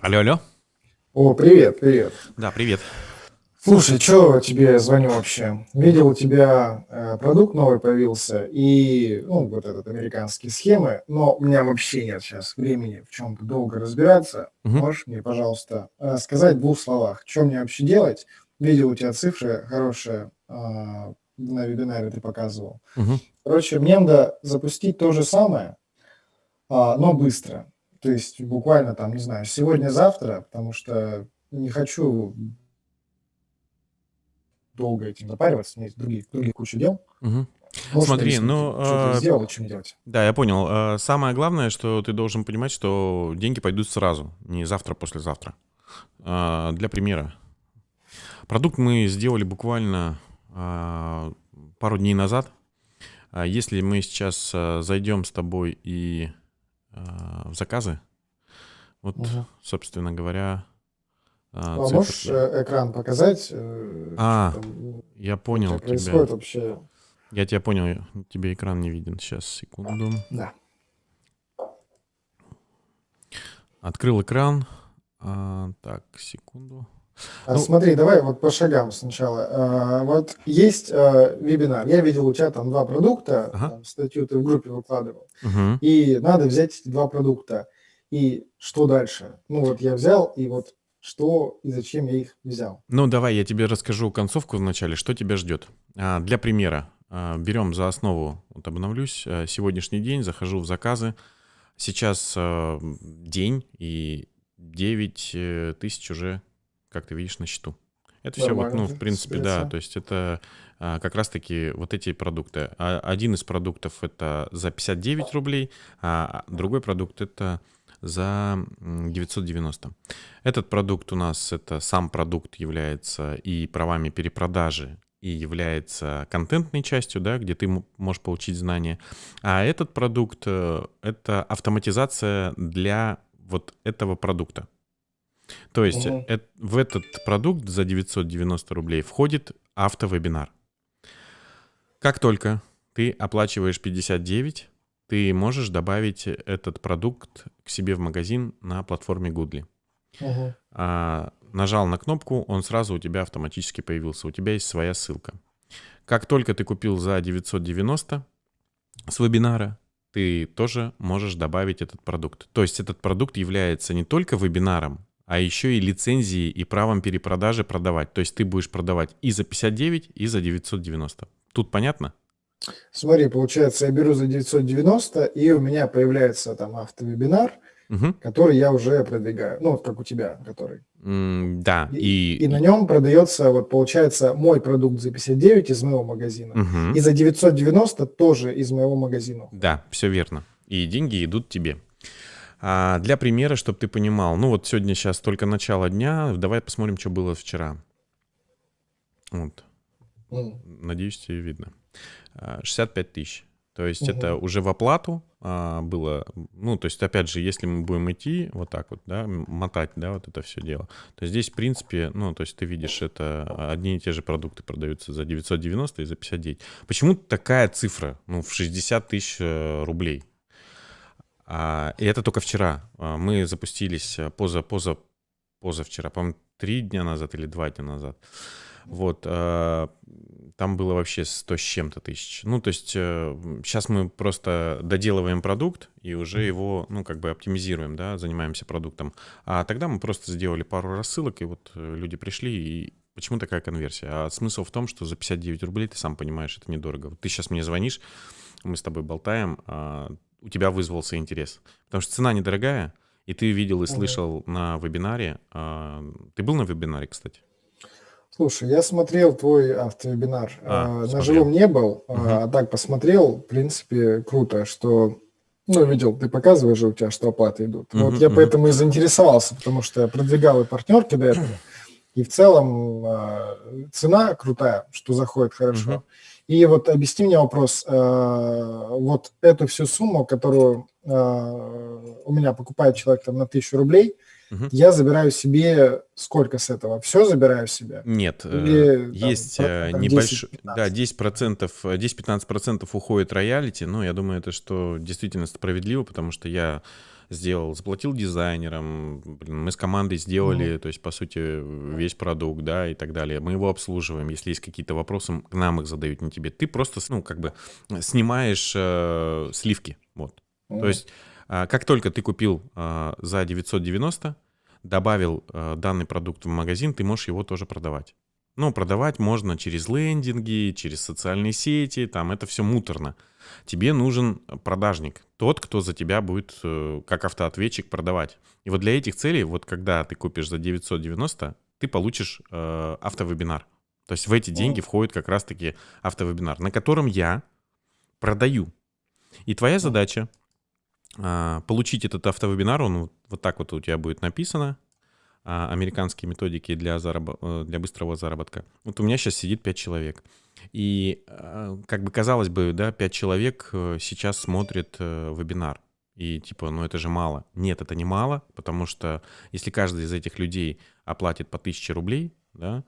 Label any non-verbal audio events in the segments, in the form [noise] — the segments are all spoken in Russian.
Алло, алло. О, привет, привет. Да, привет. Слушай, что тебе звоню вообще? Видел, у тебя э, продукт новый появился, и, ну, вот этот американские схемы, но у меня вообще нет сейчас времени в чем-то долго разбираться. Мгм. Можешь мне, пожалуйста, э, сказать в двух словах, что мне вообще делать? Видел, у тебя цифры хорошие, а, на вебинаре ты показывал. Мгм. Короче, мне надо запустить то же самое, а, но быстро. То есть буквально там, не знаю, сегодня-завтра, потому что не хочу долго этим запариваться, у меня есть другие, другие куча дел. Мгм. Можешь Смотри, ну, что а, сделал мне делать? да, я понял. А, Самое главное, что ты должен понимать, что деньги пойдут сразу, не завтра, послезавтра. А, Для примера. Продукт мы сделали буквально а, пару дней назад. Если мы сейчас зайдем с тобой и в заказы, вот, Мгм. собственно говоря, а, А цифры- можешь э, экран показать? э, А, там у Я понял тебя. происходит вообще? Я тебя понял. Тебе экран не виден. Сейчас, секунду. Да. Открыл экран. А, так, секунду. А Ну- смотри, давай вот по шагам сначала. А, вот есть а, вебинар. Я видел у тебя там два продукта, Ага. там статью ты в группе выкладывал. Мгм. И надо взять эти два продукта. И что дальше? Ну вот я взял, и вот что и зачем я их взял. Ну, давай я тебе расскажу концовку вначале, что тебя ждет. Для примера. берем за основу, вот обновлюсь, сегодняшний день, захожу в заказы. Сейчас день и 9 э, тысяч уже, как ты видишь, на счету. Это все вот, ну, в принципе, да, то есть это а, как раз-таки вот эти продукты. А, Один из продуктов это за 59 рублей, а другой продукт это за м, 990. Этот продукт у нас, это сам продукт является и правами перепродажи, и является контентной частью, да, где ты можешь получить знания. А этот продукт э, — это автоматизация для вот этого продукта. То есть Мгм. эт- в этот продукт за 990 рублей входит автовебинар. Как только ты оплачиваешь 59, ты можешь добавить этот продукт к себе в магазин на платформе Goodly. Мгм. А, нажал на кнопку, он сразу у тебя автоматически появился. У тебя есть своя ссылка. Как только ты купил за 990 с вебинара, ты тоже можешь добавить этот продукт. То есть этот продукт является не только вебинаром, а еще и лицензией и правом перепродажи продавать. То есть ты будешь продавать и за 59, и за 990. Тут понятно? Смотри, получается, я беру за 990, и у меня появляется там автовебинар, Мгм. который я уже продвигаю. Ну, вот как у тебя, который. М, Да, И, и... и на нем продается, вот получается, мой продукт за 59 из моего магазина. Мгм. И за 990 тоже из моего магазина. Да, все верно. И деньги идут тебе. А для примера, чтобы ты понимал, ну вот сегодня сейчас только начало дня, давай посмотрим, что было вчера. Вот, надеюсь, тебе видно. А, 65 тысяч. То есть Мгм. это уже в оплату а, было, ну, то есть, опять же, если мы будем идти вот так вот, да, мотать, да, вот это все дело, то здесь, в принципе, ну, то есть ты видишь, это одни и те же продукты продаются за 990 и за 59. Почему такая цифра, ну, в 60 тысяч э, рублей? А, и это только вчера. А, Мы запустились э, поза, поза, позавчера, по-моему, три дня назад или два дня назад. Вот, э, там было вообще 100 с чем-то тысяч. Ну, то есть сейчас мы просто доделываем продукт и уже его, ну, как бы оптимизируем, да, занимаемся продуктом. А тогда мы просто сделали пару рассылок, и вот э, люди пришли, и почему такая конверсия? А смысл в том, что за 59 рублей, ты сам понимаешь, это недорого. Вот ты сейчас мне звонишь, мы с тобой болтаем, а у тебя вызвался интерес. Потому что цена недорогая, и ты видел и слышал на вебинаре. а, Ты был на вебинаре, кстати? Слушай, я смотрел твой автовебинар. А, А, на смотрел. живом не был, Мгм. а так посмотрел. В принципе, круто, что... Ну, видел, ты показываешь же у тебя, что оплаты идут. Мгм, Вот я мгм. поэтому и заинтересовался, потому что я продвигал и партнерки до этого. И в целом цена крутая, что заходит хорошо. Мгм. И вот объясни мне вопрос. а, Вот эту всю сумму, которую а, у меня покупает человек там на тысячу рублей, Мгм. я забираю себе сколько с этого? Все забираю себе? Нет, э, Или, есть э, небольшой, 10-15. да, 10%, э, 10-15% уходит роялити, но я думаю, это что действительно справедливо, потому что я сделал, заплатил дизайнерам, блин, мы с командой сделали, Мгм. то есть, по сути, весь продукт, да, и так далее. Мы его обслуживаем. Если есть какие-то вопросы, к нам их задают, не тебе. Ты просто, ну, как бы снимаешь э, сливки, вот. То Мгм. есть, а, как только ты купил а, за 990, добавил а, данный продукт в магазин, ты можешь его тоже продавать. Ну, продавать можно через лендинги, через социальные сети, там это все муторно. Тебе нужен продажник, тот, кто за тебя будет э, как автоответчик продавать. И вот для этих целей, вот когда ты купишь за 990, ты получишь э, автовебинар. То есть в эти деньги входит как раз-таки автовебинар, на котором я продаю. И твоя задача а, получить этот автовебинар, он вот, так вот у тебя будет написано, американские методики для, зараб- э, для быстрого заработка. Вот у меня сейчас сидит 5 человек. И а, как бы казалось бы, да, 5 человек э, сейчас смотрят э, вебинар. И типа, ну это же мало. Нет, это не мало, потому что если каждый из этих людей оплатит по 1000 рублей, да,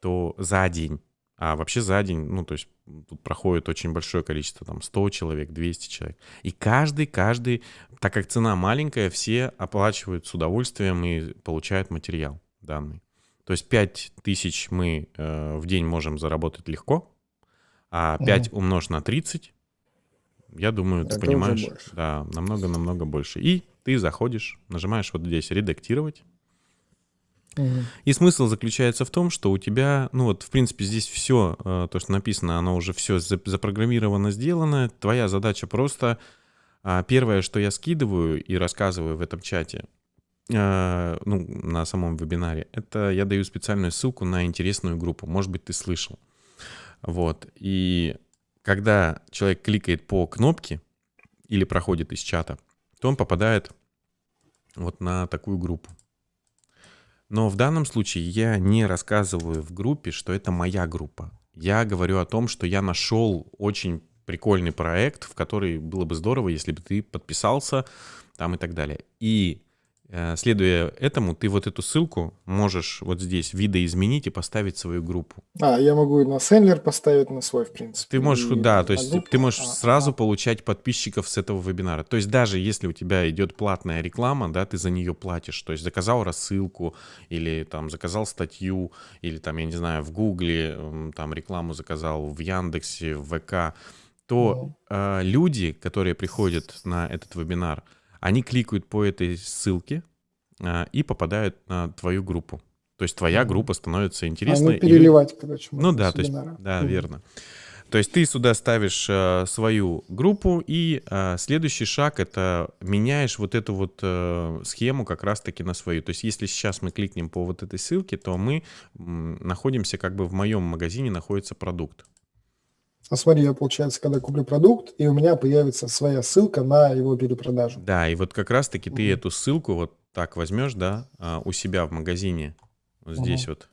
то за день, а вообще за день, ну то есть тут проходит очень большое количество, там 100 человек, 200 человек. И каждый, каждый, так как цена маленькая, все оплачивают с удовольствием и получают материал данный. То есть 5 тысяч мы э, в день можем заработать легко, а 5 умножь на 30, я думаю, ты Это уже понимаешь, да, намного-намного больше. И ты заходишь, нажимаешь вот здесь «Редактировать», И смысл заключается в том, что у тебя, ну вот, в принципе, здесь все, то, что написано, оно уже все запрограммировано, сделано. Твоя задача просто, а, первое, что я скидываю и рассказываю в этом чате, а, ну, на самом вебинаре, это я даю специальную ссылку на интересную группу. Может быть, ты слышал. Вот. И когда человек кликает по кнопке или проходит из чата, то он попадает вот на такую группу. Но в данном случае я не рассказываю в группе, что это моя группа. Я говорю о том, что я нашел очень прикольный проект, в который было бы здорово, если бы ты подписался там и так далее. И следуя этому, ты вот эту ссылку можешь вот здесь видоизменить и поставить свою группу. А, я могу и на Сендлер поставить на свой, в принципе. Ты можешь, и да, то есть группу. ты можешь А, сразу ага. получать подписчиков с этого вебинара. То есть даже если у тебя идет платная реклама, да, ты за нее платишь. То есть заказал рассылку или там заказал статью или там, я не знаю, в Гугле там рекламу заказал, в Яндексе, в ВК, то э, люди, которые приходят на этот вебинар, они кликают по этой ссылке э, и попадают на твою группу. То есть твоя группа становится А, интересной. ну, и люди- переливать, короче. ну да, то есть, да, Мгм. верно. То есть ты сюда ставишь э, свою группу, и э, следующий шаг это меняешь вот эту вот э, схему как раз-таки на свою. То есть если сейчас мы кликнем по вот этой ссылке, то мы м, находимся как бы в моем магазине находится продукт. А смотри, я, получается, когда куплю продукт, и у меня появится своя ссылка на его перепродажу. Да, и вот как раз-таки ты эту ссылку вот так возьмешь, да, а, у себя в магазине. Вот здесь Мгм. вот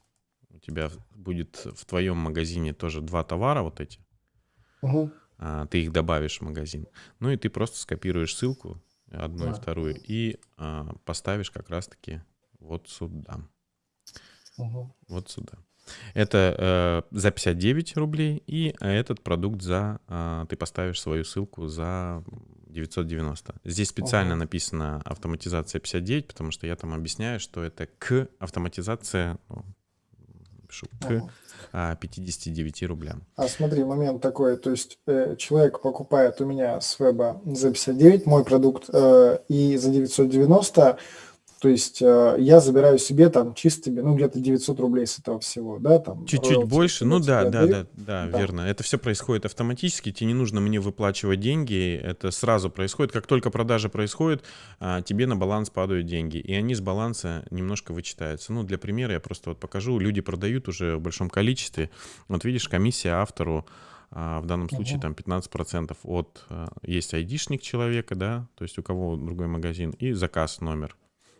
у тебя будет в твоем магазине тоже два товара вот эти. А, ты их добавишь в магазин. Ну и ты просто скопируешь ссылку, одну и Да. вторую, и а, поставишь как раз-таки вот сюда. Мгм. Вот сюда. Это э, за 59 рублей, и а, этот продукт за... а, ты поставишь свою ссылку за 990. Здесь специально Ага. написано автоматизация 59, потому что я там объясняю, что это к автоматизация, ну, пишу, к Ага. а, 59 рублям. А смотри, момент такой, то есть э, человек покупает у меня с веба за 59 мой продукт э, и за 990, то есть э, я забираю себе там чистыми, ну где-то 900 рублей с этого всего, да, там. Чуть-чуть больше, ну да, да, да, да, Да. верно. Это все происходит автоматически, тебе не нужно мне выплачивать деньги, это сразу происходит. Как только продажа происходит, а, тебе на баланс падают деньги, и они с баланса немножко вычитаются. Ну, для примера я просто вот покажу, люди продают уже в большом количестве. Вот видишь, комиссия автору а, в данном случае там 15% от, а, есть айдишник человека, да, то есть у кого другой магазин, и заказ номер.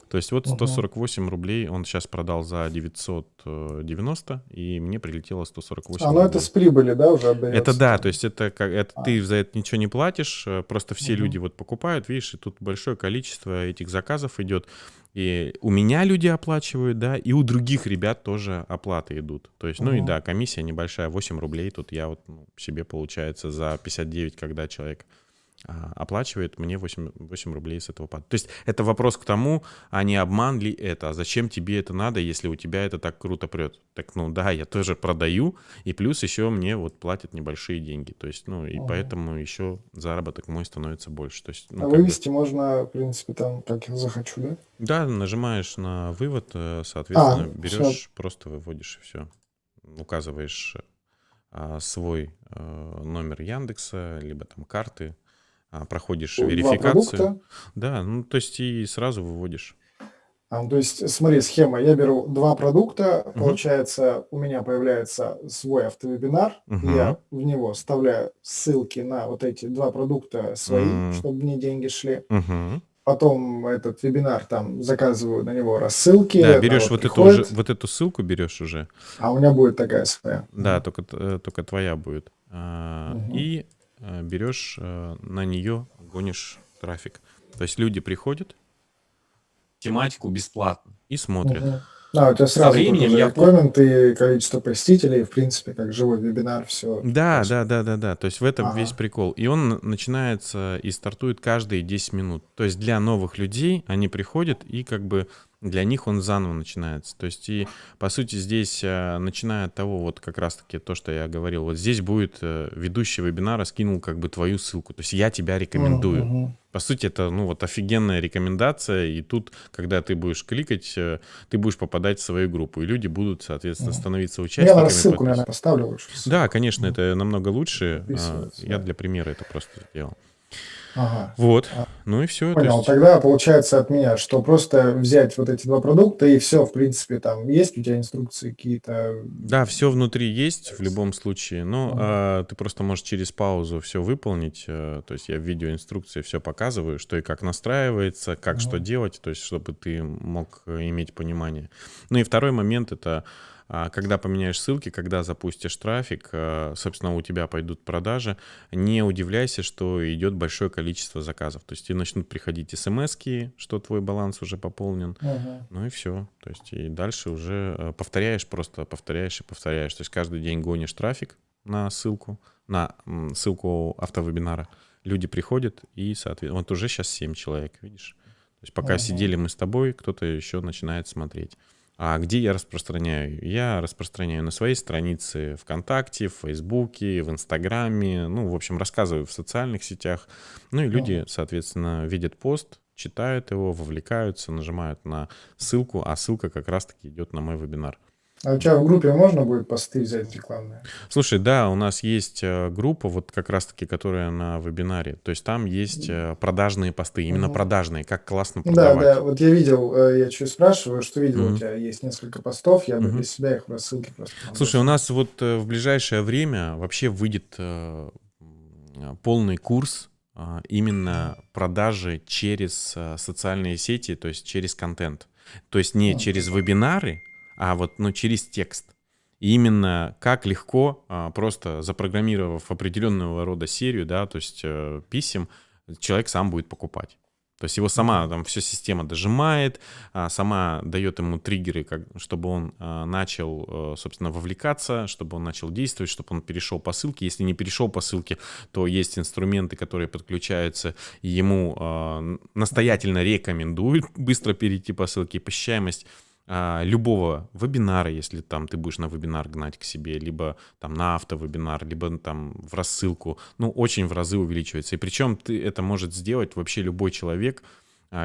То есть вот Мгм. 148 рублей он сейчас продал за 990, и мне прилетело 148 А, ну это с прибыли, да, уже отдается? Это да, то есть это как это А. ты за это ничего не платишь, э, просто все Мгм. люди вот покупают, видишь, и тут большое количество этих заказов идет. И у меня люди оплачивают, да, и у других ребят тоже оплаты идут. То есть, ну и да, комиссия небольшая, 8 рублей. Тут я вот ну, себе получается за 59, когда человек оплачивает мне 8, 8 рублей с этого пада. То есть это вопрос к тому, а не обман ли это, а зачем тебе это надо, если у тебя это так круто прет. Так, ну да, я тоже продаю, и плюс еще мне вот платят небольшие деньги. То есть, ну, и ага. поэтому еще заработок мой становится больше. То есть, ну, а вывести бы... можно, в принципе, там, как я захочу, да? Да, нажимаешь на вывод, э, соответственно, а, берешь, все. просто выводишь и все. Указываешь а, свой а, номер Яндекса, либо там карты, а, проходишь Два верификацию. Да, ну то есть и сразу выводишь. А, то есть, смотри, схема. Я беру два продукта, угу. получается, у меня появляется свой автовебинар, угу. я в него вставляю ссылки на вот эти два продукта свои, угу. чтобы мне деньги шли. Угу. Потом этот вебинар там заказываю на него рассылки. Да, берешь вот эту уже, вот эту ссылку берешь уже. А у меня будет такая своя. Да, только только твоя будет. угу. И Э, берешь э, на нее, гонишь трафик. То есть люди приходят, тематику бесплатно и смотрят. Угу. Да, у тебя сразу Со временем я комменты, количество посетителей, в принципе, как живой вебинар, все. Да, да, да, да, да. То есть в этом ага. весь прикол. И он начинается и стартует каждые 10 минут. То есть для новых людей они приходят и как бы для них он заново начинается. То есть и, по сути, здесь, э, начиная от того, вот как раз-таки то, что я говорил, вот здесь будет э, ведущий вебинара скинул как бы твою ссылку. То есть я тебя рекомендую. Uh-huh. По сути, это, ну, вот офигенная рекомендация, и тут, когда ты будешь кликать, э, ты будешь попадать в свою группу, и люди будут, соответственно, становиться участниками. Я ссылку, наверное, поставлю лучше. Да, конечно, это намного лучше. А, я для примера это просто сделал. Ага. Вот. А, ну и все. Понял. Есть... Тогда получается от меня, что просто взять вот эти два продукта и все, в принципе, там есть у тебя инструкции какие-то. Да, все внутри есть в любом случае. Но ага. а, ты просто можешь через паузу все выполнить. А, то есть я в видеоинструкции все показываю, что и как настраивается, как ага. что делать, то есть чтобы ты мог иметь понимание. Ну и второй момент это когда поменяешь ссылки, когда запустишь трафик, э, собственно, у тебя пойдут продажи, не удивляйся, что идет большое количество заказов. То есть и начнут приходить смс что твой баланс уже пополнен. Угу. Ну и все. То есть и дальше уже э, повторяешь, просто повторяешь и повторяешь. То есть каждый день гонишь трафик на ссылку, на ссылку автовебинара. Люди приходят и, соответственно, вот уже сейчас 7 человек, видишь? То есть пока угу. сидели мы с тобой, кто-то еще начинает смотреть. А где я распространяю? Я распространяю на своей странице ВКонтакте, в Фейсбуке, в Инстаграме, ну, в общем, рассказываю в социальных сетях. Ну и люди, соответственно, видят пост, читают его, вовлекаются, нажимают на ссылку, а ссылка как раз-таки идет на мой вебинар. А у тебя в группе можно будет посты взять рекламные? Слушай, да, у нас есть э, группа, вот как раз-таки, которая на вебинаре. То есть там есть э, продажные посты, именно угу. продажные, как классно продавать. Да, да, вот я видел, э, я что спрашиваю, что видел, угу. у тебя есть несколько постов, я угу. бы для себя их в рассылке просто... Слушай, у нас вот в ближайшее время вообще выйдет полный курс именно продажи через социальные сети, то есть через контент. То есть не через вебинары, а вот ну, через текст. И именно как легко, а, просто запрограммировав определенного рода серию, да, то есть э, писем, человек сам будет покупать. То есть его сама там вся система дожимает, а, сама дает ему триггеры, как, чтобы он а, начал, э, собственно, вовлекаться, чтобы он начал действовать, чтобы он перешел по ссылке. Если не перешел по ссылке, то есть инструменты, которые подключаются, ему настоятельно рекомендуют [laughs] быстро перейти по ссылке. Посещаемость а, любого вебинара, если там ты будешь на вебинар гнать к себе, либо там на автовебинар, либо там в рассылку, ну, очень в разы увеличивается. И причем ты это может сделать вообще любой человек,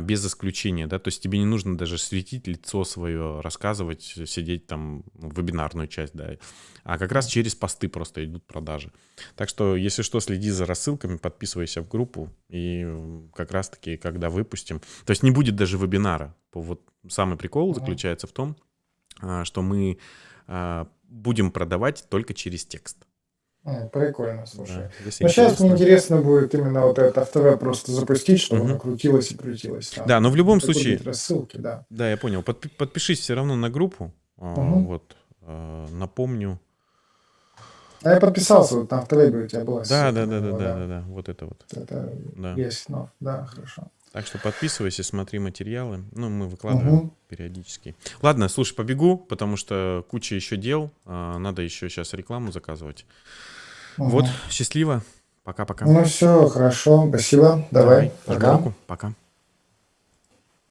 без исключения, да, то есть тебе не нужно даже светить лицо свое, рассказывать, сидеть там в вебинарную часть, да, а как раз через посты просто идут продажи. Так что, если что, следи за рассылками, подписывайся в группу, и как раз-таки, когда выпустим, то есть не будет даже вебинара, вот самый прикол заключается в том, а, что мы а, будем продавать только через текст. Прикольно, слушай. Да, Но сейчас мне интересно будет именно вот это автове просто запустить, чтобы угу. оно крутилось и крутилось. Там. Да, но в любом случае... Рассылки, да. Да, я понял. Подпи- подпишись все равно на группу. Угу. Вот. Напомню. А я подписался, вот на автовебе у тебя была. Да, да, да, да, да, да, да, вот это вот. Это да. есть, но да, хорошо. Так что подписывайся, смотри материалы. Ну, мы выкладываем угу. периодически. Ладно, слушай, побегу, потому что куча еще дел. А, надо еще сейчас рекламу заказывать. Угу. Вот, счастливо. Пока-пока. Ну все, хорошо, спасибо, давай, Давай, пока. руку. Пока.